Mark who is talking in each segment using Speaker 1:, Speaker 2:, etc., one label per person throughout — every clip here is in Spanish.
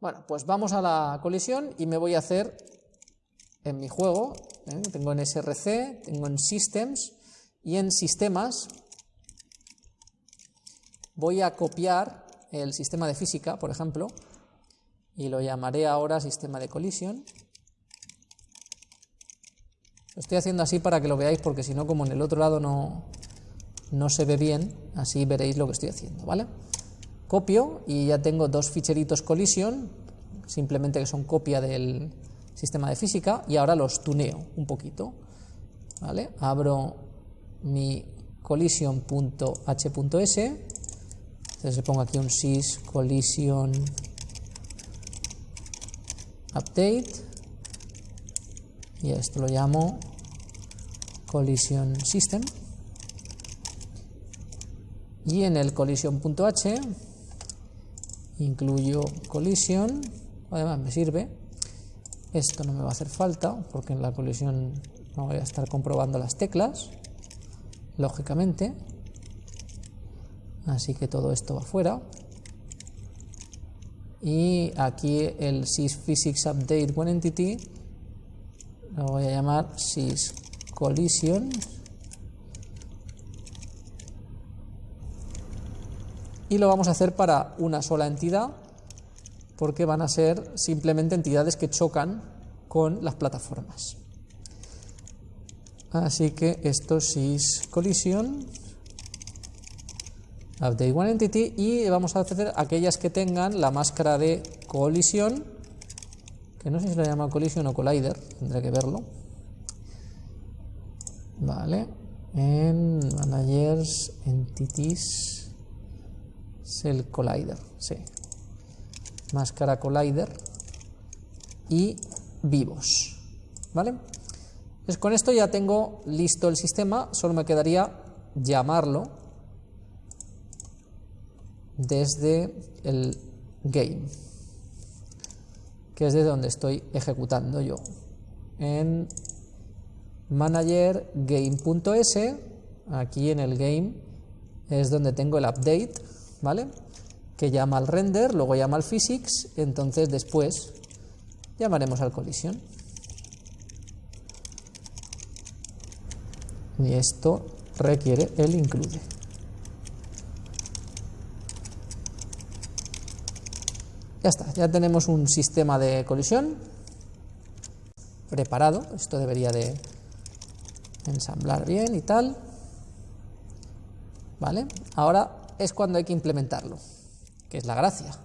Speaker 1: Bueno, pues vamos a la colisión y me voy a hacer en mi juego, ¿eh? tengo en SRC, tengo en Systems y en Sistemas voy a copiar el sistema de física, por ejemplo, y lo llamaré ahora sistema de colisión. Lo estoy haciendo así para que lo veáis, porque si no, como en el otro lado no, no se ve bien, así veréis lo que estoy haciendo, ¿vale? Copio y ya tengo dos ficheritos collision, simplemente que son copia del sistema de física, y ahora los tuneo un poquito, ¿vale? Abro mi collision.h.s, entonces le pongo aquí un sys collision update, y esto lo llamo collision system, y en el collision.h incluyo collision, además me sirve, esto no me va a hacer falta porque en la colisión no voy a estar comprobando las teclas, lógicamente, así que todo esto va fuera. Y aquí el sysphysics update one entity lo voy a llamar syscollision y lo vamos a hacer para una sola entidad porque van a ser simplemente entidades que chocan con las plataformas. Así que esto es collision update one entity y vamos a hacer aquellas que tengan la máscara de colisión que no sé si lo llama collision o collider, tendré que verlo. Vale, en managers entities el collider, sí. Máscara collider y vivos, ¿vale? Pues con esto ya tengo listo el sistema, solo me quedaría llamarlo desde el game, que es de donde estoy ejecutando yo. En manager game.s, aquí en el game es donde tengo el update ¿vale? Que llama al render, luego llama al physics, entonces después llamaremos al collision. Y esto requiere el incluye. Ya está, ya tenemos un sistema de colisión preparado. Esto debería de ensamblar bien y tal. ¿Vale? Ahora es cuando hay que implementarlo, que es la gracia.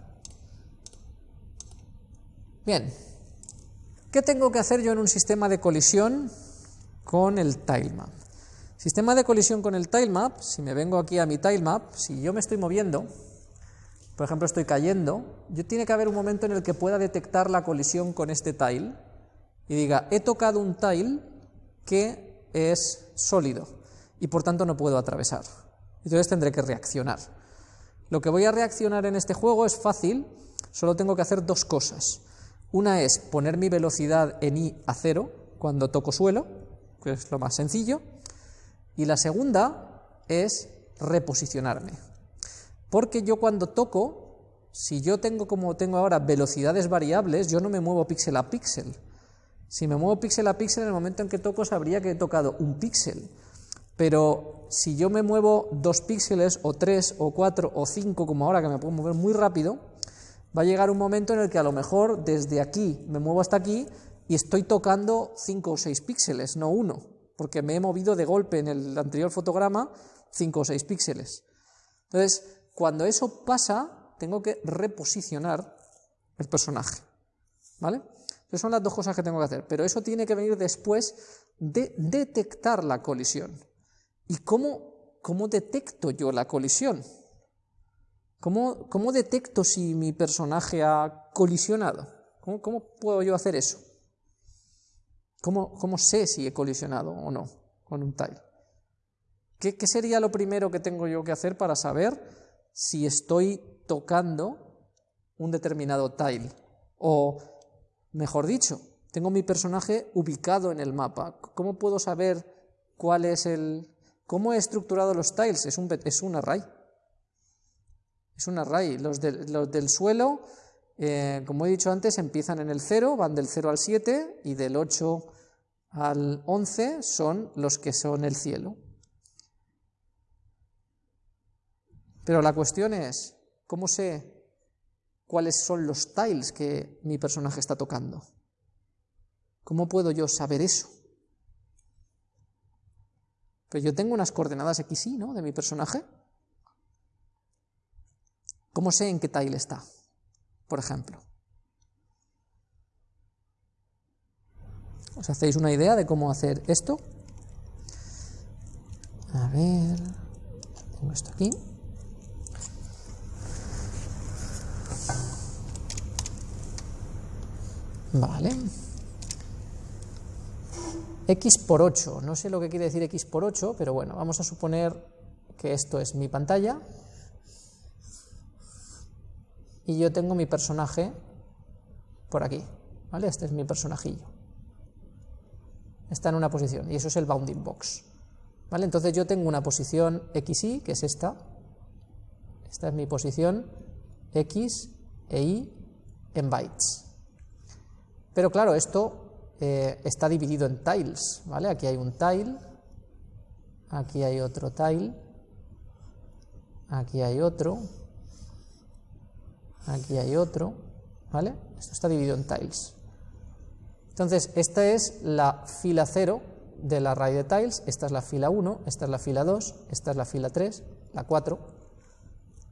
Speaker 1: Bien, ¿qué tengo que hacer yo en un sistema de colisión con el tilemap? Sistema de colisión con el tilemap, si me vengo aquí a mi tilemap, si yo me estoy moviendo, por ejemplo estoy cayendo, yo tiene que haber un momento en el que pueda detectar la colisión con este tile y diga, he tocado un tile que es sólido y por tanto no puedo atravesar entonces tendré que reaccionar. Lo que voy a reaccionar en este juego es fácil, solo tengo que hacer dos cosas. Una es poner mi velocidad en i a cero cuando toco suelo, que es lo más sencillo, y la segunda es reposicionarme. Porque yo cuando toco, si yo tengo como tengo ahora velocidades variables, yo no me muevo píxel a píxel. Si me muevo píxel a píxel, en el momento en que toco sabría que he tocado un píxel. Pero si yo me muevo dos píxeles, o tres, o cuatro, o cinco, como ahora que me puedo mover muy rápido, va a llegar un momento en el que a lo mejor desde aquí me muevo hasta aquí y estoy tocando cinco o seis píxeles, no uno, porque me he movido de golpe en el anterior fotograma cinco o seis píxeles. Entonces, cuando eso pasa, tengo que reposicionar el personaje. ¿Vale? Esas son las dos cosas que tengo que hacer, pero eso tiene que venir después de detectar la colisión. ¿Y cómo, cómo detecto yo la colisión? ¿Cómo, ¿Cómo, detecto si mi personaje ha colisionado? ¿Cómo, cómo puedo yo hacer eso? ¿Cómo, ¿Cómo, sé si he colisionado o no con un tile? ¿Qué, ¿Qué sería lo primero que tengo yo que hacer para saber si estoy tocando un determinado tile? O, mejor dicho, tengo mi personaje ubicado en el mapa. ¿Cómo puedo saber cuál es el, ¿Cómo he estructurado los tiles? Es un, array. Es un array. Los, los del suelo eh, como he dicho antes, empiezan en el 0, van del 0 al 7 y del 8 al 11 son los que son el cielo. Pero la cuestión es, ¿cómo sé cuáles son los tiles que mi personaje está tocando? ¿Cómo puedo yo saber eso? Pero yo tengo unas coordenadas x y, ¿no? De mi personaje. ¿Cómo sé en qué tile está? Por ejemplo. ¿Os hacéis una idea de cómo hacer esto? A ver, tengo esto aquí. Vale. X por 8, no sé lo que quiere decir x por 8, pero bueno, vamos a suponer que esto es mi pantalla y yo tengo mi personaje por aquí, ¿vale? Este es mi personajillo. Está en una posición y eso es el bounding box. ¿Vale? Entonces yo tengo una posición xy, que es esta. Esta es mi posición x e y en bytes. Pero claro, esto eh, está dividido en tiles, ¿vale? Aquí hay un tile, aquí hay otro tile, aquí hay otro, aquí hay otro, ¿vale? Esto está dividido en tiles. Entonces, esta es la fila 0 del array de tiles, esta es la fila 1, esta es la fila 2, esta es la fila 3, la 4,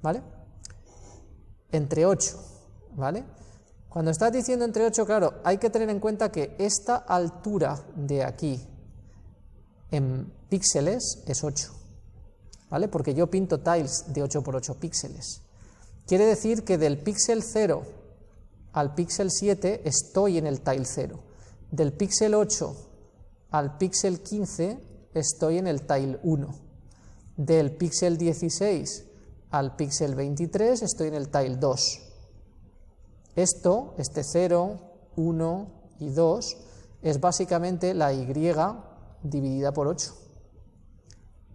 Speaker 1: ¿vale? Entre 8, ¿vale? Cuando estás diciendo entre 8, claro, hay que tener en cuenta que esta altura de aquí en píxeles es 8, ¿vale? Porque yo pinto tiles de 8 por 8 píxeles. Quiere decir que del píxel 0 al píxel 7 estoy en el tile 0. Del píxel 8 al píxel 15 estoy en el tile 1. Del píxel 16 al píxel 23 estoy en el tile 2. Esto, este 0, 1 y 2, es básicamente la y dividida por 8.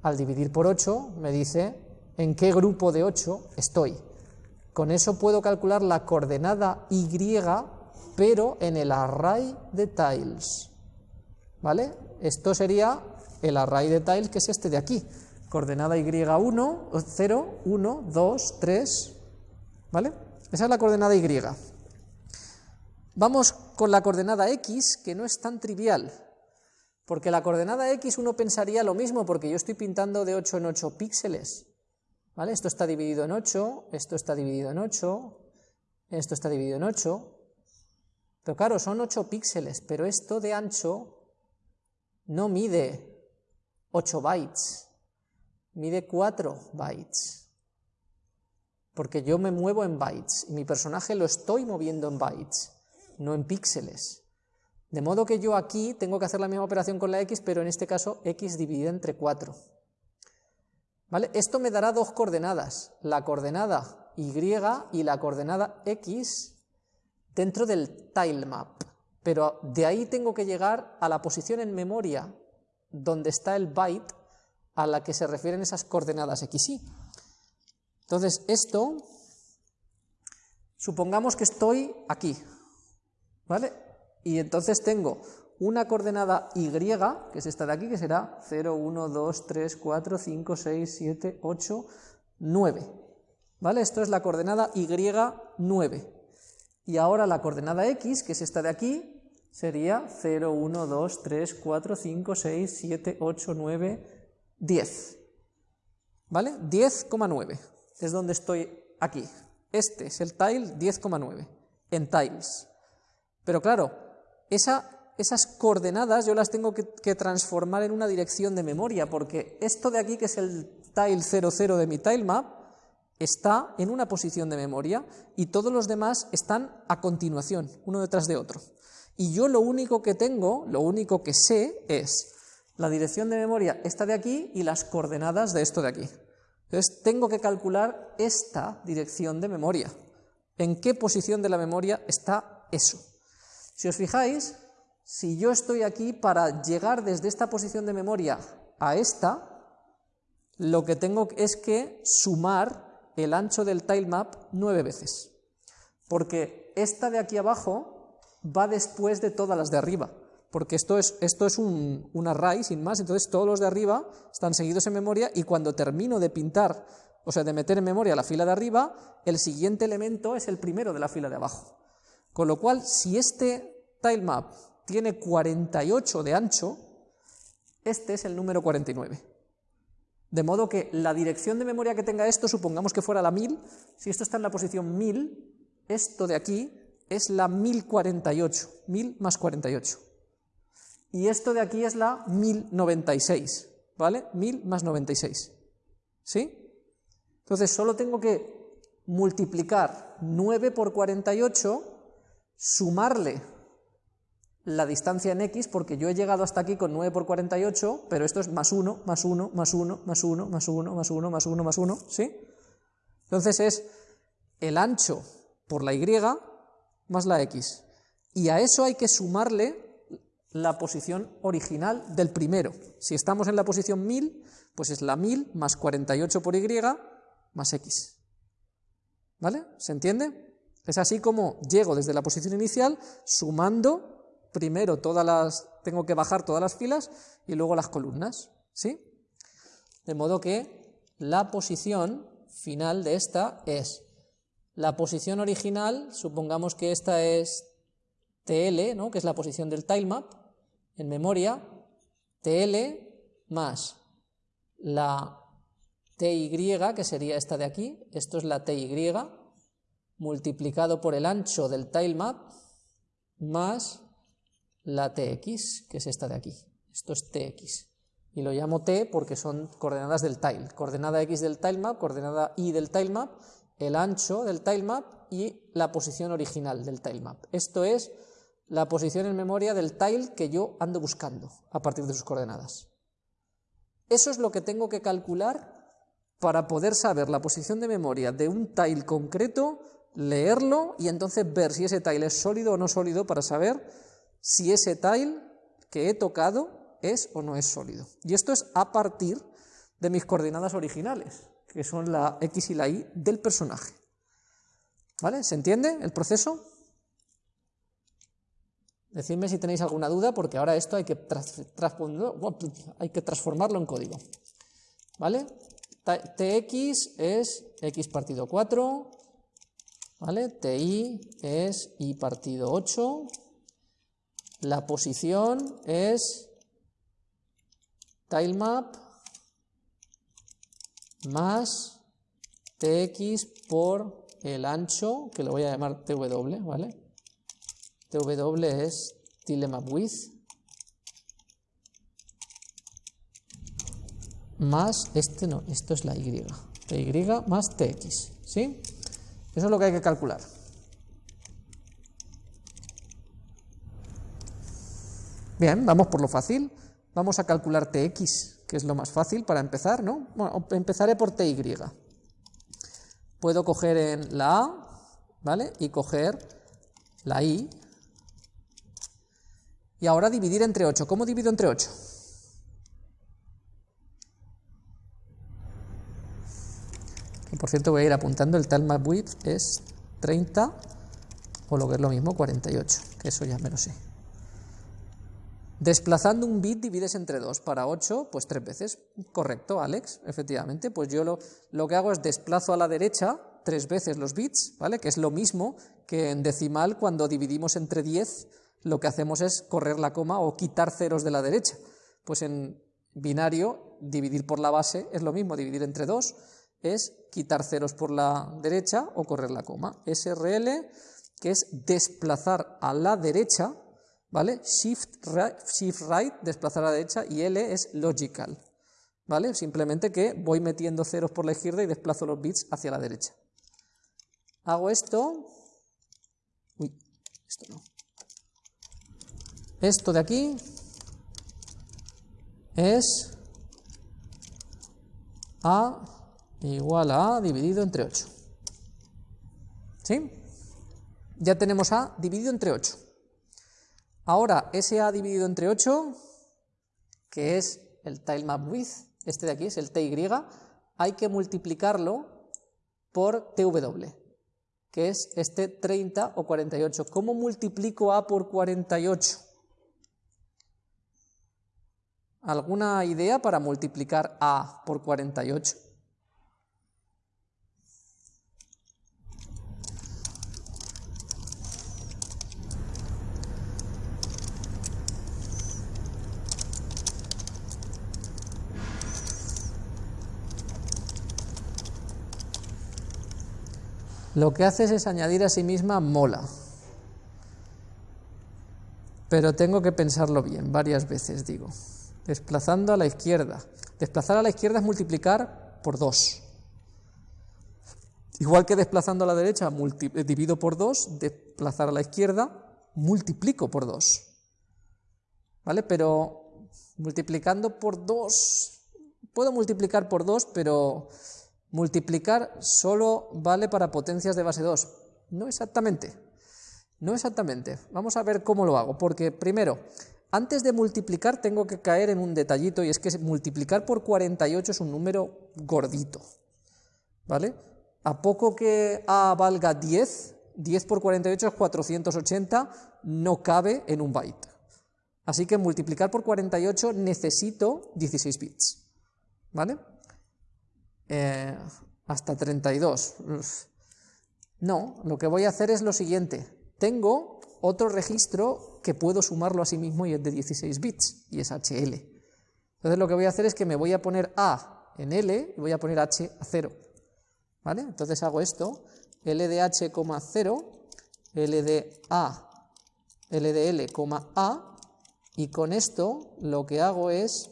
Speaker 1: Al dividir por 8 me dice en qué grupo de 8 estoy. Con eso puedo calcular la coordenada y, pero en el array de tiles. ¿Vale? Esto sería el array de tiles que es este de aquí. Coordenada y1, 0, 1, 2, 3. ¿Vale? Esa es la coordenada y. Vamos con la coordenada x, que no es tan trivial, porque la coordenada x uno pensaría lo mismo, porque yo estoy pintando de 8 en 8 píxeles. ¿Vale? Esto está dividido en 8, esto está dividido en 8, esto está dividido en 8. Pero claro, son 8 píxeles, pero esto de ancho no mide 8 bytes, mide 4 bytes porque yo me muevo en bytes y mi personaje lo estoy moviendo en bytes, no en píxeles. De modo que yo aquí tengo que hacer la misma operación con la x, pero en este caso x dividida entre 4. ¿Vale? Esto me dará dos coordenadas, la coordenada y y la coordenada x dentro del tilemap, pero de ahí tengo que llegar a la posición en memoria donde está el byte a la que se refieren esas coordenadas x, y. Entonces, esto, supongamos que estoy aquí, ¿vale? Y entonces tengo una coordenada y, que es esta de aquí, que será 0, 1, 2, 3, 4, 5, 6, 7, 8, 9. ¿Vale? Esto es la coordenada y 9. Y ahora la coordenada x, que es esta de aquí, sería 0, 1, 2, 3, 4, 5, 6, 7, 8, 9, 10. ¿Vale? 10,9 es donde estoy aquí. Este es el tile 10,9 en tiles. Pero claro, esas coordenadas yo las tengo que, que, transformar en una dirección de memoria, porque esto de aquí, que es el tile 00 de mi tilemap, está en una posición de memoria y todos los demás están a continuación, uno detrás de otro. Y yo lo único que tengo, lo único que sé es la dirección de memoria esta de aquí y las coordenadas de esto de aquí. Entonces tengo que calcular esta dirección de memoria. ¿En qué posición de la memoria está eso? Si os fijáis, si yo estoy aquí para llegar desde esta posición de memoria a esta, lo que tengo es que sumar el ancho del tilemap nueve veces. porque esta de aquí abajo va después de todas las de arriba, porque esto es, un, un array sin más, entonces todos los de arriba están seguidos en memoria y cuando termino de pintar, o sea, de meter en memoria la fila de arriba, el siguiente elemento es el primero de la fila de abajo. Con lo cual, si este tilemap tiene 48 de ancho, este es el número 49. De modo que la dirección de memoria que tenga esto, supongamos que fuera la 1000, si esto está en la posición 1000, esto de aquí es la 1048, 1000 más 48. Y esto de aquí es la 1096, ¿vale? 1000 más 96. ¿Sí? Entonces solo tengo que multiplicar 9 por 48, sumarle la distancia en x, porque yo he llegado hasta aquí con 9 por 48, pero esto es más 1, más 1, más 1, más 1, más 1, más 1, más 1, más 1, ¿sí? Entonces es el ancho por la y más la x. Y a eso hay que sumarle la posición original del primero. Si estamos en la posición 1000, pues es la 1000 más 48 por y más x. ¿Vale? ¿Se entiende? Es así como llego desde la posición inicial sumando primero todas las, tengo que bajar todas las filas y luego las columnas, ¿sí? De modo que la posición final de esta es la posición original, supongamos que esta es TL, ¿no? que es la posición del tilemap, en memoria, TL más la TY, que sería esta de aquí, esto es la TY, multiplicado por el ancho del tilemap, más la tx, que es esta de aquí. Esto es tx. Y lo llamo t porque son coordenadas del tile. Coordenada x del tilemap, coordenada y del tilemap, el ancho del tilemap y la posición original del tilemap. Esto es la posición en memoria del tile que yo ando buscando a partir de sus coordenadas. Eso es lo que tengo que calcular para poder saber la posición de memoria de un tile concreto, leerlo y entonces ver si ese tile es sólido o no sólido para saber si ese tile que he tocado es o no es sólido. Y esto es a partir de mis coordenadas originales, que son la x y la y del personaje. ¿Vale? ¿Se entiende el proceso? Decidme si tenéis alguna duda, porque ahora esto hay que, hay que transformarlo en código. ¿Vale? tx es x partido 4, ¿vale? ti es y partido 8, la posición es tilemap más tx por el ancho, que lo voy a llamar tw, ¿vale? Tw es tilemap width más este no, esto es la y, ty más tx, ¿sí? Eso es lo que hay que calcular. Bien, vamos por lo fácil. Vamos a calcular tx, que es lo más fácil para empezar, ¿no? Bueno, empezaré por ty. Puedo coger en la a, ¿vale? Y coger la i. Y ahora dividir entre 8. ¿Cómo divido entre 8? Que por cierto voy a ir apuntando, el tal map width es 30, o lo que es lo mismo, 48, que eso ya me lo sé. Desplazando un bit divides entre 2. Para 8, pues 3 veces. Correcto, Alex, efectivamente. Pues yo lo, lo que hago es desplazo a la derecha tres veces los bits, ¿vale? Que es lo mismo que en decimal cuando dividimos entre 10, lo que hacemos es correr la coma o quitar ceros de la derecha. Pues en binario, dividir por la base es lo mismo, dividir entre 2 es quitar ceros por la derecha o correr la coma. SRL, que es desplazar a la derecha, ¿vale? Shift right, shift right, desplazar a la derecha, y L es logical, ¿vale? Simplemente que voy metiendo ceros por la izquierda y desplazo los bits hacia la derecha. Hago esto, uy, esto no. Esto de aquí es A igual a A dividido entre 8. ¿Sí? Ya tenemos A dividido entre 8. Ahora, ese A dividido entre 8, que es el tilemap width, este de aquí es el TY, hay que multiplicarlo por TW. que es este 30 o 48. ¿Cómo multiplico A por 48? ¿Alguna idea para multiplicar A por 48? Lo que haces es añadir a sí misma mola. Pero tengo que pensarlo bien, varias veces digo. Desplazando a la izquierda. Desplazar a la izquierda es multiplicar por 2. Igual que desplazando a la derecha eh, divido por 2, desplazar a la izquierda multiplico por 2. ¿Vale? Pero multiplicando por 2, puedo multiplicar por 2, pero Multiplicar solo vale para potencias de base 2. No exactamente. No exactamente. Vamos a ver cómo lo hago. Porque primero, antes de multiplicar tengo que caer en un detallito y es que multiplicar por 48 es un número gordito. ¿Vale? A poco que A valga 10, 10 por 48 es 480, no cabe en un byte. Así que multiplicar por 48 necesito 16 bits. ¿Vale? Eh, hasta 32. No, lo que voy a hacer es lo siguiente. Tengo otro registro que puedo sumarlo a sí mismo y es de 16 bits, y es HL. Entonces lo que voy a hacer es que me voy a poner A en L y voy a poner H a 0. ¿Vale? Entonces hago esto, L de H, 0, L de A, L de L, A, y con esto lo que hago es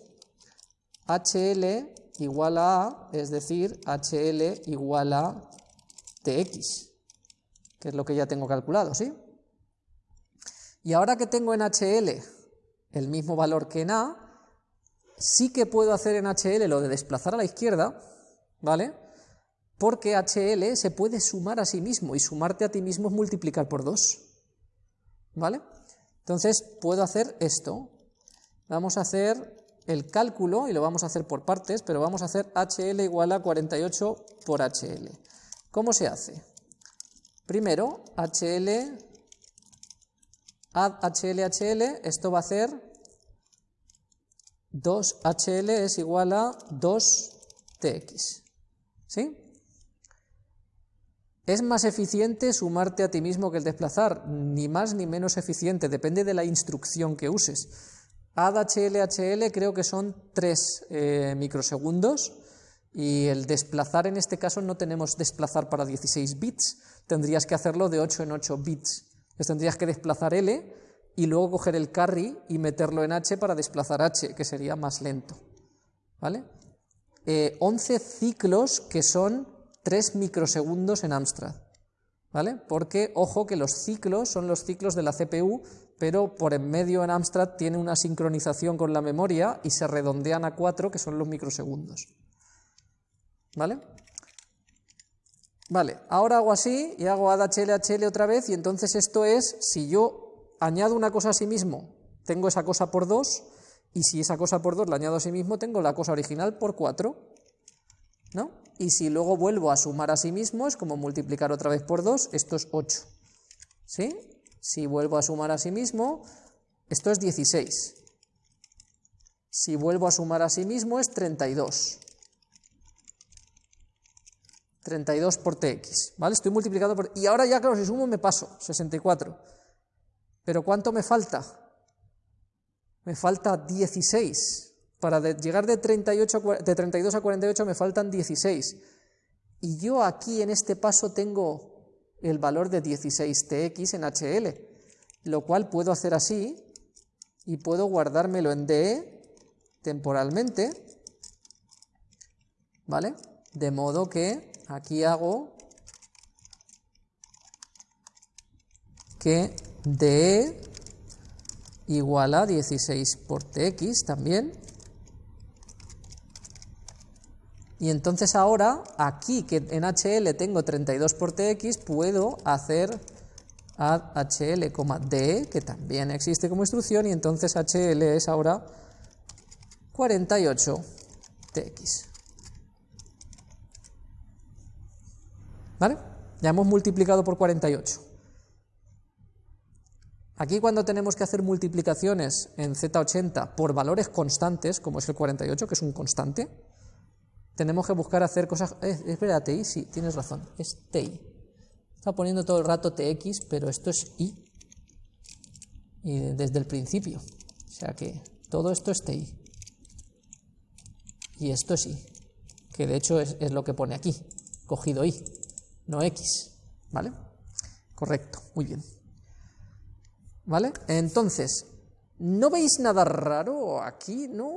Speaker 1: HL igual a A, es decir, HL igual a TX, que es lo que ya tengo calculado, ¿sí? Y ahora que tengo en HL el mismo valor que en A, sí que puedo hacer en HL lo de desplazar a la izquierda, ¿vale? Porque HL se puede sumar a sí mismo, y sumarte a ti mismo es multiplicar por 2, ¿vale? Entonces puedo hacer esto. Vamos a hacer el cálculo, y lo vamos a hacer por partes, pero vamos a hacer HL igual a 48 por HL. ¿Cómo se hace? Primero, HL, add HL, esto va a ser 2HL es igual a 2TX. ¿Sí? ¿Es más eficiente sumarte a ti mismo que el desplazar? Ni más ni menos eficiente, depende de la instrucción que uses. HL creo que son 3 eh, microsegundos y el desplazar en este caso no tenemos desplazar para 16 bits, tendrías que hacerlo de 8 en 8 bits. Entonces tendrías que desplazar L y luego coger el carry y meterlo en H para desplazar H, que sería más lento. ¿Vale? 11 eh, ciclos que son 3 microsegundos en Amstrad. ¿Vale? Porque, ojo, que los ciclos son los ciclos de la CPU, pero por en medio en Amstrad tiene una sincronización con la memoria y se redondean a 4, que son los microsegundos. ¿Vale? Vale, ahora hago así y hago add otra vez y entonces esto es, si yo añado una cosa a sí mismo, tengo esa cosa por 2 y si esa cosa por 2 la añado a sí mismo, tengo la cosa original por 4. ¿No? Y si luego vuelvo a sumar a sí mismo, es como multiplicar otra vez por 2, esto es 8. ¿Sí? Si vuelvo a sumar a sí mismo, esto es 16. Si vuelvo a sumar a sí mismo es 32. 32 por tx, ¿vale? Estoy multiplicando por... Y ahora ya, claro, si sumo me paso, 64. ¿Pero cuánto me falta? Me falta 16. Para llegar de, 38 de 32 a 48 me faltan 16. Y yo aquí en este paso tengo el valor de 16tx en HL, lo cual puedo hacer así y puedo guardármelo en DE temporalmente, ¿vale? De modo que aquí hago que DE igual a 16 por TX también, Y entonces ahora, aquí que en HL tengo 32 por TX, puedo hacer add HL, D, que también existe como instrucción, y entonces HL es ahora 48 TX. ¿Vale? Ya hemos multiplicado por 48. Aquí cuando tenemos que hacer multiplicaciones en Z80 por valores constantes, como es el 48, que es un constante, tenemos que buscar hacer cosas... Eh, espera, TI, sí, tienes razón, es TI. Está poniendo todo el rato TX, pero esto es I. Y desde el principio. O sea que todo esto es TI. Y esto es I. Que de hecho es, es lo que pone aquí. Cogido I, no X. ¿Vale? Correcto, muy bien. ¿Vale? Entonces, ¿no veis nada raro aquí? ¿No,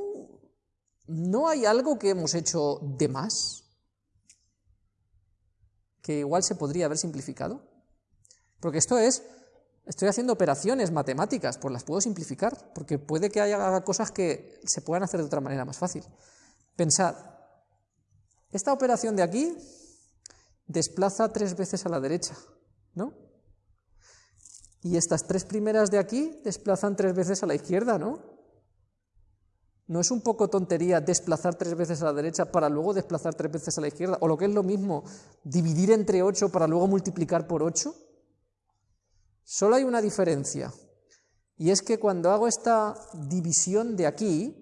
Speaker 1: ¿No hay algo que hemos hecho de más? Que igual se podría haber simplificado. Porque esto es, estoy haciendo operaciones matemáticas, pues las puedo simplificar, porque puede que haya cosas que se puedan hacer de otra manera más fácil. Pensad, esta operación de aquí desplaza tres veces a la derecha, ¿no? Y estas tres primeras de aquí desplazan tres veces a la izquierda, ¿no? ¿No es un poco tontería desplazar tres veces a la derecha para luego desplazar tres veces a la izquierda? O lo que es lo mismo, dividir entre 8 para luego multiplicar por 8. Solo hay una diferencia. Y es que cuando hago esta división de aquí,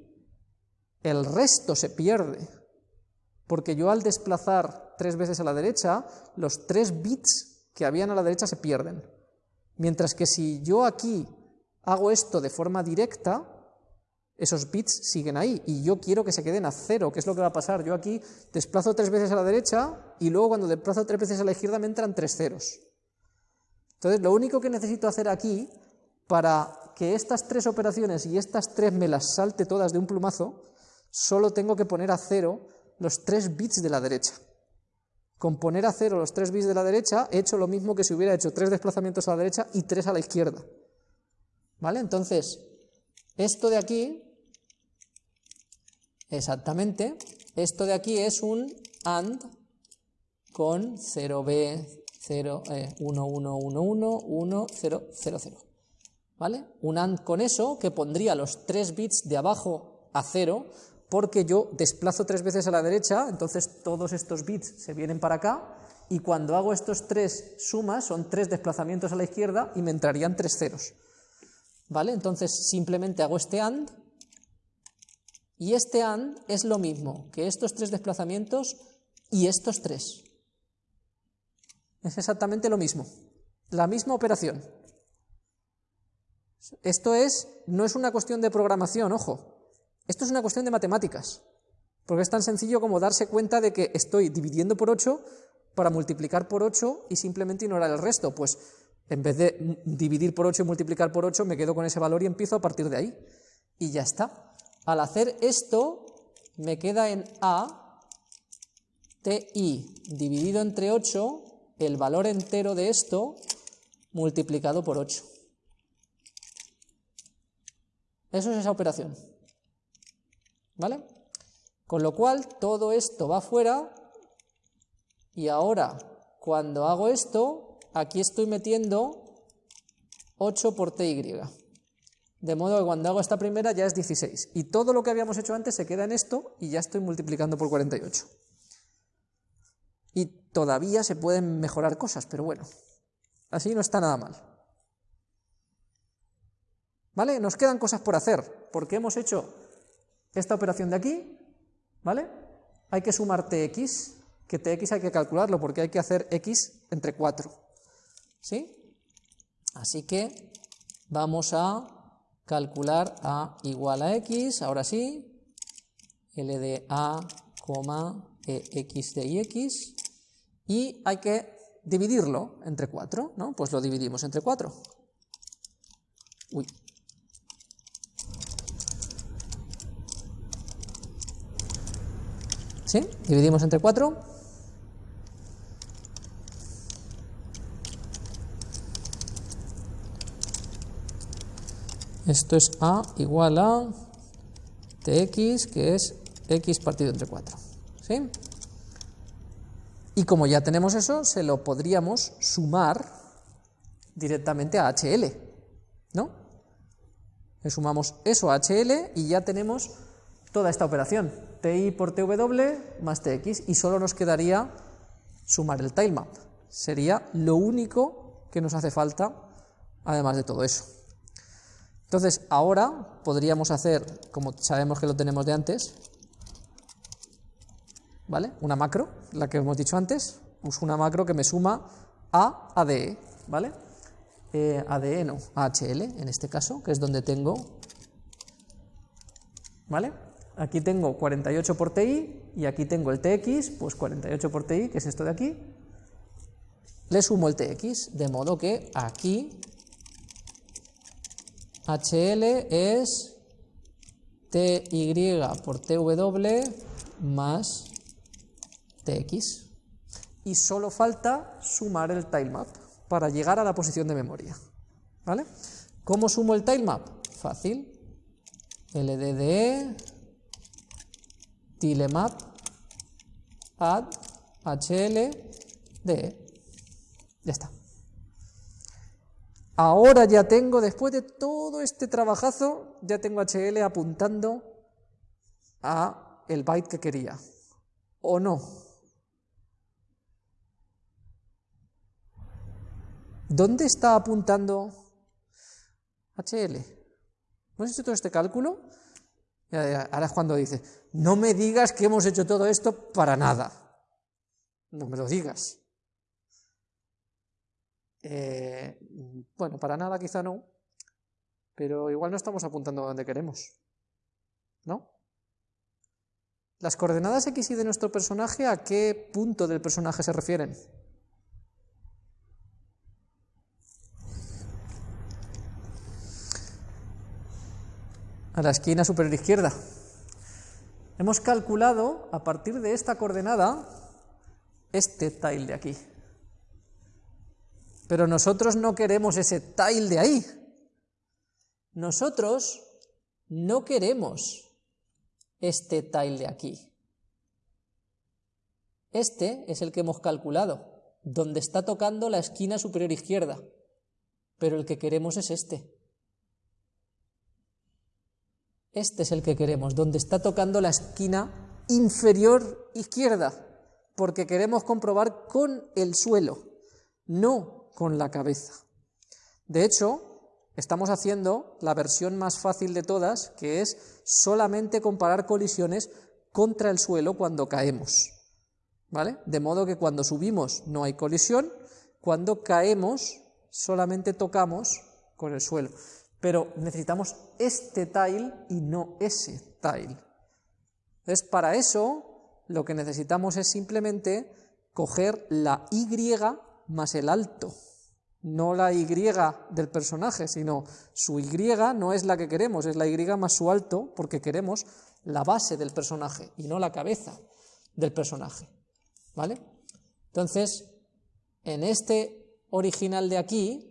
Speaker 1: el resto se pierde. Porque yo al desplazar tres veces a la derecha, los tres bits que habían a la derecha se pierden. Mientras que si yo aquí hago esto de forma directa, esos bits siguen ahí y yo quiero que se queden a cero, que es lo que va a pasar. Yo aquí desplazo tres veces a la derecha y luego cuando desplazo tres veces a la izquierda me entran tres ceros. Entonces lo único que necesito hacer aquí para que estas tres operaciones y estas tres me las salte todas de un plumazo, solo tengo que poner a cero los tres bits de la derecha. Con poner a cero los tres bits de la derecha, he hecho lo mismo que si hubiera hecho tres desplazamientos a la derecha y tres a la izquierda. ¿Vale? Entonces, esto de aquí, exactamente, esto de aquí es un AND con 0B, 0, 1, 1, 1, 1, 1, 0, 0, 0. ¿Vale? Un AND con eso que pondría los tres bits de abajo a cero porque yo desplazo tres veces a la derecha, entonces todos estos bits se vienen para acá, y cuando hago estos tres sumas, son tres desplazamientos a la izquierda y me entrarían tres ceros. ¿Vale? Entonces simplemente hago este AND, y este AND es lo mismo que estos tres desplazamientos y estos tres. Es exactamente lo mismo, la misma operación. Esto es, no es una cuestión de programación, ojo, esto es una cuestión de matemáticas, porque es tan sencillo como darse cuenta de que estoy dividiendo por 8 para multiplicar por 8 y simplemente ignorar el resto. Pues en vez de dividir por 8 y multiplicar por 8, me quedo con ese valor y empiezo a partir de ahí. Y ya está. Al hacer esto, me queda en A, TI dividido entre 8, el valor entero de esto multiplicado por 8. Eso es esa operación. ¿Vale? Con lo cual, todo esto va fuera y ahora, cuando hago esto, aquí estoy metiendo 8 por ty. De modo que cuando hago esta primera ya es 16. Y todo lo que habíamos hecho antes se queda en esto y ya estoy multiplicando por 48. Y todavía se pueden mejorar cosas, pero bueno, así no está nada mal. ¿Vale? Nos quedan cosas por hacer, porque hemos hecho esta operación de aquí, ¿vale? Hay que sumar tx, que tx hay que calcularlo porque hay que hacer x entre 4, ¿sí? Así que vamos a calcular a igual a x, ahora sí, L de a, ex de ix, y hay que dividirlo entre 4, ¿no? Pues lo dividimos entre 4. Uy, ¿Sí? Dividimos entre 4. Esto es a igual a tx, que es x partido entre 4. ¿Sí? Y como ya tenemos eso, se lo podríamos sumar directamente a HL, ¿no? Le sumamos eso a HL y ya tenemos toda esta operación, ti por tw más tx, y solo nos quedaría sumar el tilemap. Sería lo único que nos hace falta, además de todo eso. Entonces, ahora podríamos hacer, como sabemos que lo tenemos de antes, ¿vale? Una macro, la que hemos dicho antes, uso una macro que me suma a ADE, ¿vale? Eh, ADE no, AHL en este caso, que es donde tengo, ¿vale? Aquí tengo 48 por TI y aquí tengo el TX, pues 48 por TI, que es esto de aquí, le sumo el TX, de modo que aquí HL es TY por TW más TX. Y solo falta sumar el tilemap para llegar a la posición de memoria. ¿Vale? ¿Cómo sumo el tilemap? Fácil. LDDE, tilemap, add. Ya está. Ahora ya tengo, después de todo este trabajazo, ya tengo HL apuntando a el byte que quería. ¿O no? ¿Dónde está apuntando HL? ¿Hemos hecho todo este cálculo? Ahora es cuando dice, no me digas que hemos hecho todo esto para nada. No me lo digas. Eh, bueno, para nada quizá no, pero igual no estamos apuntando a donde queremos. ¿No? Las coordenadas x y de nuestro personaje, ¿a qué punto del personaje se refieren? A la esquina superior izquierda. Hemos calculado, a partir de esta coordenada, este tile de aquí. Pero nosotros no queremos ese tile de ahí. Nosotros no queremos este tile de aquí. Este es el que hemos calculado, donde está tocando la esquina superior izquierda, pero el que queremos es este. Este es el que queremos, donde está tocando la esquina inferior izquierda, porque queremos comprobar con el suelo, no con la cabeza. De hecho, estamos haciendo la versión más fácil de todas, que es solamente comparar colisiones contra el suelo cuando caemos. ¿Vale? De modo que cuando subimos no hay colisión, cuando caemos solamente tocamos con el suelo. Pero necesitamos este tile y no ese tile. Entonces, para eso, lo que necesitamos es simplemente coger la Y más el alto no la Y del personaje, sino su Y no es la que queremos, es la Y más su alto, porque queremos la base del personaje y no la cabeza del personaje. ¿Vale? Entonces, en este original de aquí,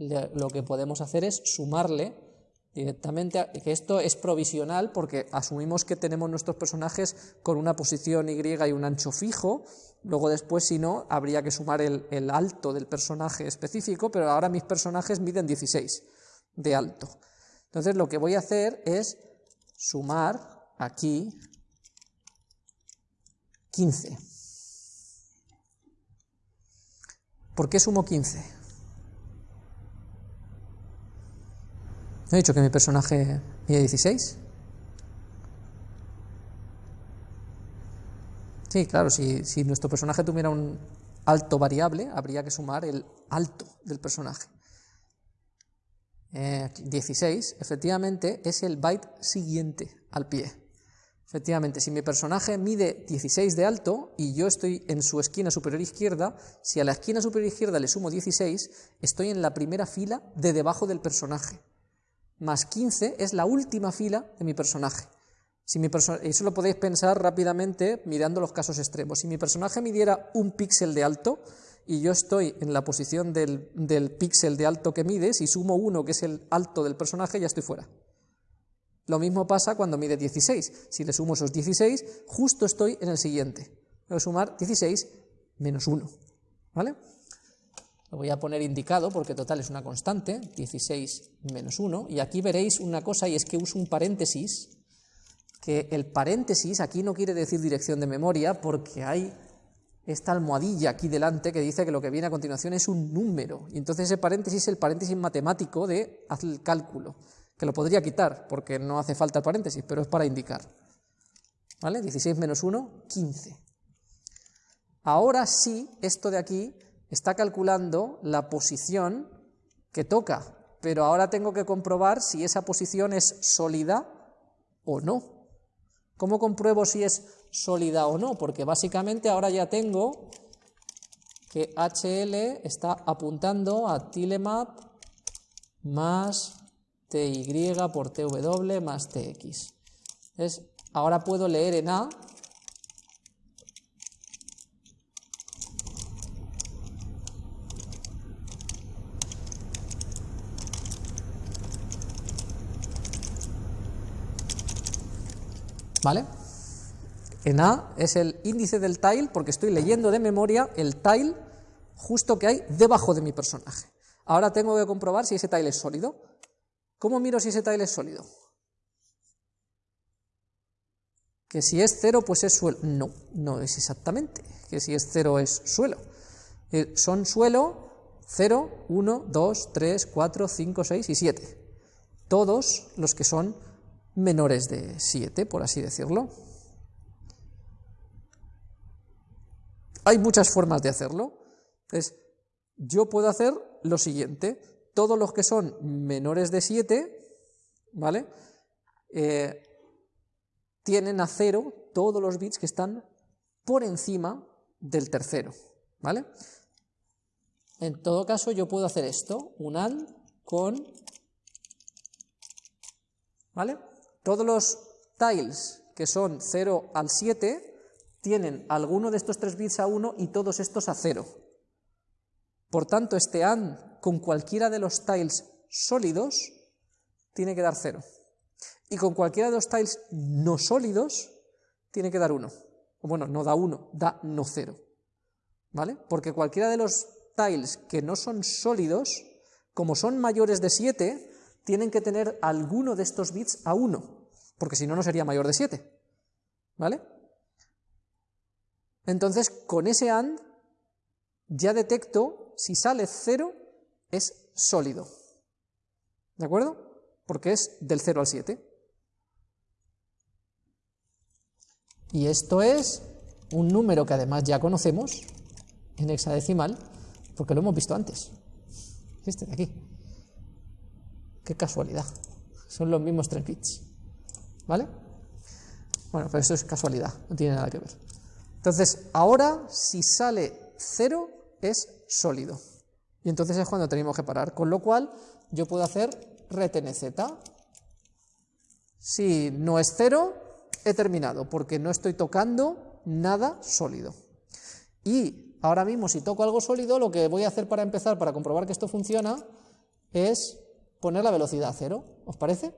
Speaker 1: lo que podemos hacer es sumarle directamente, que esto es provisional porque asumimos que tenemos nuestros personajes con una posición Y y un ancho fijo, luego después si no habría que sumar el, el alto del personaje específico, pero ahora mis personajes miden 16 de alto. Entonces lo que voy a hacer es sumar aquí 15. ¿Por qué sumo 15? ¿No he dicho que mi personaje mide 16? Sí, claro, si, nuestro personaje tuviera un alto variable, habría que sumar el alto del personaje. 16, eh, efectivamente, es el byte siguiente al pie. Efectivamente, si mi personaje mide 16 de alto y yo estoy en su esquina superior izquierda, si a la esquina superior izquierda le sumo 16, estoy en la primera fila de debajo del personaje más 15 es la última fila de mi personaje. Si mi eso lo podéis pensar rápidamente mirando los casos extremos. Si mi personaje midiera un píxel de alto y yo estoy en la posición del, del píxel de alto que mide, si sumo uno que es el alto del personaje, ya estoy fuera. Lo mismo pasa cuando mide 16. Si le sumo esos 16, justo estoy en el siguiente. Voy a sumar 16 menos 1. ¿Vale? Lo voy a poner indicado porque total es una constante, 16 menos 1, y aquí veréis una cosa y es que uso un paréntesis, que el paréntesis aquí no quiere decir dirección de memoria porque hay esta almohadilla aquí delante que dice que lo que viene a continuación es un número. Y entonces ese paréntesis es el paréntesis matemático de haz el cálculo, que lo podría quitar porque no hace falta el paréntesis, pero es para indicar. ¿Vale? 16 menos 1, 15. Ahora sí, esto de aquí está calculando la posición que toca, pero ahora tengo que comprobar si esa posición es sólida o no. ¿Cómo compruebo si es sólida o no? Porque básicamente ahora ya tengo que HL está apuntando a tilemap más TY por TW más TX. Es, ahora puedo leer en A ¿Vale? En A es el índice del tile porque estoy leyendo de memoria el tile justo que hay debajo de mi personaje. Ahora tengo que comprobar si ese tile es sólido. ¿Cómo miro si ese tile es sólido? Que si es cero, pues es suelo. No, no es exactamente. Que si es cero es suelo. Eh, son suelo 0, 1, 2, 3, 4, 5, 6 y 7. Todos los que son menores de 7, por así decirlo. Hay muchas formas de hacerlo. Entonces, yo puedo hacer lo siguiente. Todos los que son menores de 7, ¿vale? Eh, tienen a cero todos los bits que están por encima del tercero, ¿vale? En todo caso, yo puedo hacer esto, un AND con, ¿vale? Todos los tiles que son 0 al 7 tienen alguno de estos tres bits a 1 y todos estos a 0. Por tanto, este AND con cualquiera de los tiles sólidos tiene que dar 0. Y con cualquiera de los tiles no sólidos tiene que dar 1. O bueno, no da 1, da no 0. ¿Vale? Porque cualquiera de los tiles que no son sólidos, como son mayores de 7, tienen que tener alguno de estos bits a 1, porque si no, no sería mayor de 7. ¿Vale? Entonces, con ese AND ya detecto si sale 0 es sólido. ¿De acuerdo? Porque es del 0 al 7. Y esto es un número que además ya conocemos en hexadecimal, porque lo hemos visto antes. Este de aquí. Qué casualidad. Son los mismos tres bits. ¿Vale? Bueno, pero eso es casualidad, no tiene nada que ver. Entonces, ahora si sale 0 es sólido. Y entonces es cuando tenemos que parar. Con lo cual, yo puedo hacer retnz. Si no es 0, he terminado, porque no estoy tocando nada sólido. Y ahora mismo, si toco algo sólido, lo que voy a hacer para empezar, para comprobar que esto funciona, es poner la velocidad a cero, ¿os parece?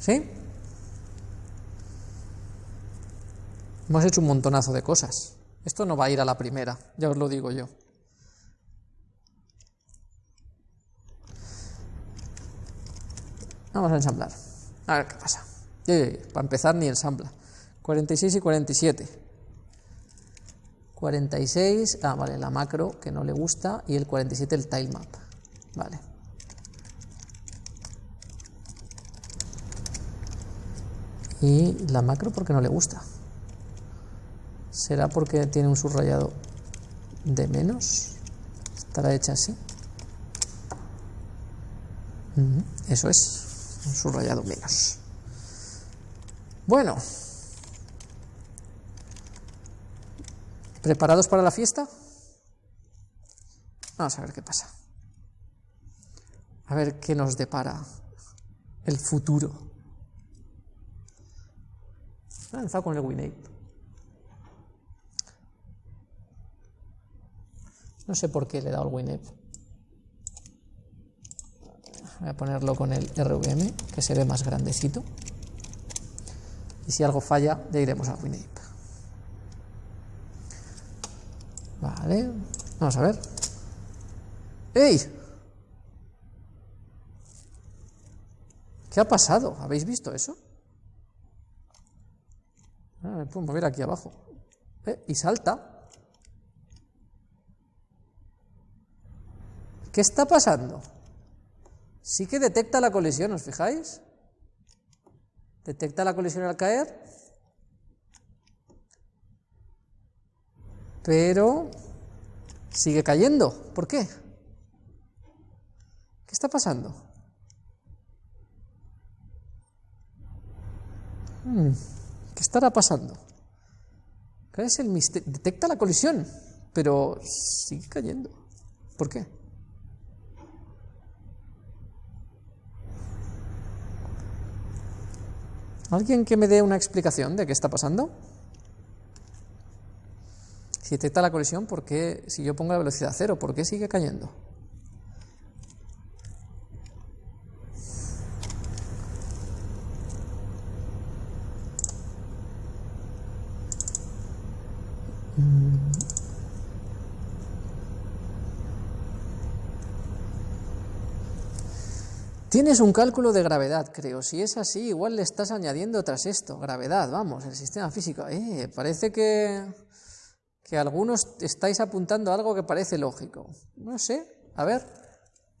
Speaker 1: ¿Sí? Hemos hecho un montonazo de cosas. Esto no va a ir a la primera, ya os lo digo yo. Vamos a ensamblar. A ver qué pasa. para empezar ni ensambla. 46 y 47. 46, ah, vale, la macro que no le gusta y el 47 el tilemap. Vale. Y la macro porque no le gusta. ¿Será porque tiene un subrayado de menos? ¿Estará hecha así? Eso es subrayado menos. Bueno, ¿preparados para la fiesta? Vamos a ver qué pasa. A ver qué nos depara el futuro. He lanzado con el WinApe. No sé por qué le he dado el WinApe. Voy a ponerlo con el RVM, que se ve más grandecito. Y si algo falla, ya iremos a WinApe. Vale, vamos a ver. ¡Ey! ¿Qué ha pasado? ¿Habéis visto eso? Ah, me puedo mover aquí abajo. Eh, y salta. ¿Qué está pasando? Sí que detecta la colisión, ¿os fijáis? Detecta la colisión al caer. Pero sigue cayendo. ¿Por qué? ¿Qué está pasando? Hmm, ¿Qué estará pasando? ¿Qué es el misterio? Detecta la colisión, pero sigue cayendo. ¿Por qué? ¿Alguien que me dé una explicación de qué está pasando? Si detecta la colisión, ¿por qué, si yo pongo la velocidad cero, por qué sigue cayendo? Tienes un cálculo de gravedad, creo. Si es así, igual le estás añadiendo tras esto. Gravedad, vamos, el sistema físico. Eh, parece que, que algunos estáis apuntando a algo que parece lógico. No sé. A ver,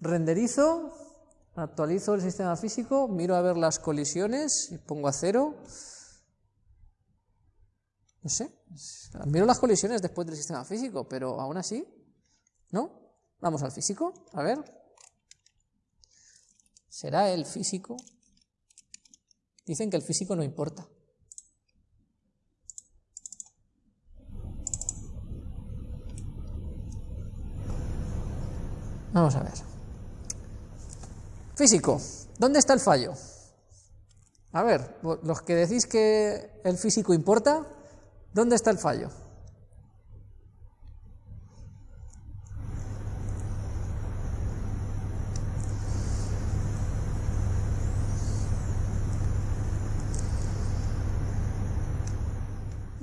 Speaker 1: renderizo, actualizo el sistema físico, miro a ver las colisiones y pongo a cero. No sé. Miro las colisiones después del sistema físico, pero aún así, ¿no? Vamos al físico, a ver. ¿Será el físico? Dicen que el físico no importa. Vamos a ver. Físico, ¿dónde está el fallo? A ver, los que decís que el físico importa, ¿dónde está el fallo?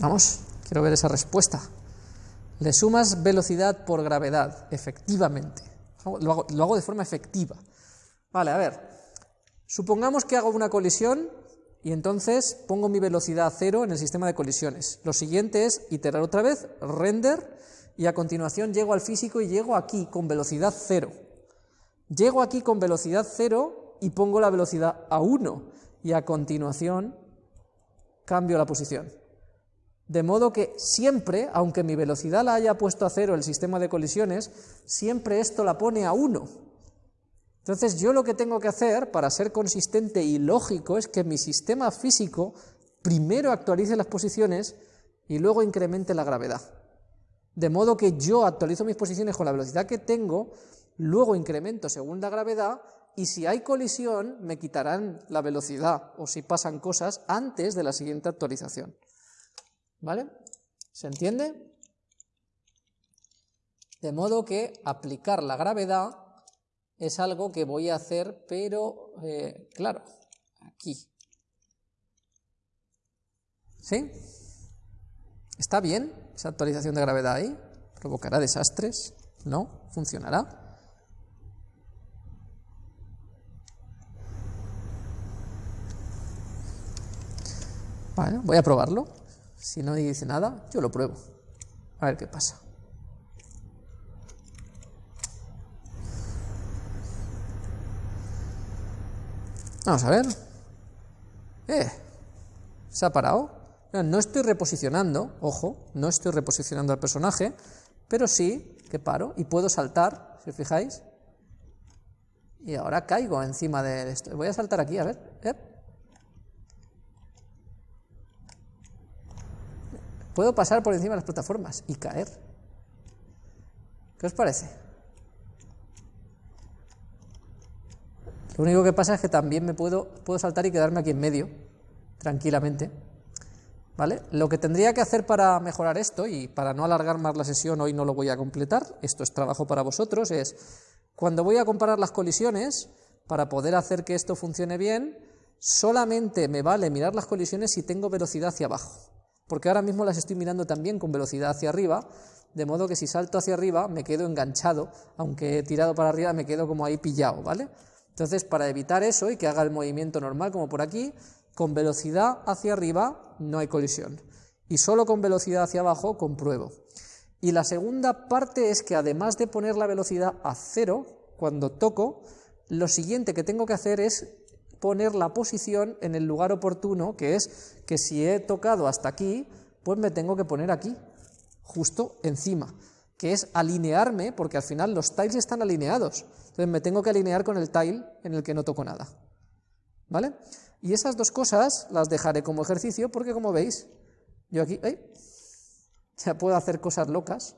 Speaker 1: Vamos, quiero ver esa respuesta. Le sumas velocidad por gravedad, efectivamente. Lo hago, de forma efectiva. Vale, a ver. Supongamos que hago una colisión y entonces pongo mi velocidad cero en el sistema de colisiones. Lo siguiente es iterar otra vez, render, y a continuación llego al físico y llego aquí con velocidad cero. Llego aquí con velocidad cero y pongo la velocidad a 1 y a continuación cambio la posición. De modo que siempre, aunque mi velocidad la haya puesto a cero el sistema de colisiones, siempre esto la pone a uno. Entonces yo lo que tengo que hacer para ser consistente y lógico es que mi sistema físico primero actualice las posiciones y luego incremente la gravedad. De modo que yo actualizo mis posiciones con la velocidad que tengo, luego incremento según la gravedad y si hay colisión me quitarán la velocidad o si pasan cosas antes de la siguiente actualización. ¿Vale? ¿Se entiende? De modo que aplicar la gravedad es algo que voy a hacer, pero, eh, claro, aquí. ¿Sí? ¿Está bien esa actualización de gravedad ahí? ¿Provocará desastres? ¿No? ¿Funcionará? Vale, voy a probarlo. Si no dice nada, yo lo pruebo. A ver qué pasa. Vamos a ver. Eh, se ha parado. No estoy reposicionando, ojo, no estoy reposicionando al personaje, pero sí que paro y puedo saltar, si os fijáis. Y ahora caigo encima de esto. Voy a saltar aquí, a ver. Eh. Puedo pasar por encima de las plataformas y caer. ¿Qué os parece? Lo único que pasa es que también me puedo, puedo saltar y quedarme aquí en medio, tranquilamente. ¿Vale? Lo que tendría que hacer para mejorar esto, y para no alargar más la sesión, hoy no lo voy a completar, esto es trabajo para vosotros, es cuando voy a comparar las colisiones, para poder hacer que esto funcione bien, solamente me vale mirar las colisiones si tengo velocidad hacia abajo, porque ahora mismo las estoy mirando también con velocidad hacia arriba, de modo que si salto hacia arriba me quedo enganchado, aunque he tirado para arriba me quedo como ahí pillado, ¿vale? Entonces, para evitar eso y que haga el movimiento normal como por aquí, con velocidad hacia arriba no hay colisión, y solo con velocidad hacia abajo compruebo. Y la segunda parte es que además de poner la velocidad a cero, cuando toco, lo siguiente que tengo que hacer es poner la posición en el lugar oportuno, que es que si he tocado hasta aquí, pues me tengo que poner aquí, justo encima, que es alinearme, porque al final los tiles están alineados, entonces me tengo que alinear con el tile en el que no toco nada. ¿Vale? Y esas dos cosas las dejaré como ejercicio porque como veis, yo aquí ya puedo hacer cosas locas,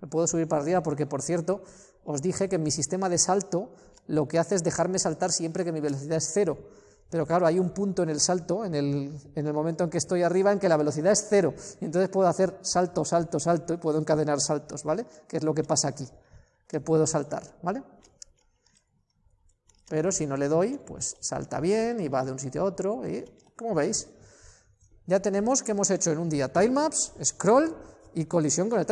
Speaker 1: me puedo subir para arriba porque, por cierto, os dije que en mi sistema de salto lo que hace es dejarme saltar siempre que mi velocidad es cero. Pero claro, hay un punto en el salto, en el, en el momento en que estoy arriba, en que la velocidad es cero. Y entonces puedo hacer salto, salto, salto y puedo encadenar saltos, ¿vale? Que es lo que pasa aquí, que puedo saltar, ¿vale? Pero si no le doy, pues salta bien y va de un sitio a otro. Y, como veis, ya tenemos que hemos hecho en un día tilemaps, scroll y colisión con el.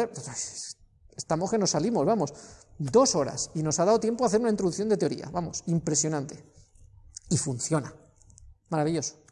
Speaker 1: Estamos que nos salimos, vamos. Dos horas y nos ha dado tiempo a hacer una introducción de teoría. Vamos, impresionante. Y funciona. Maravilloso.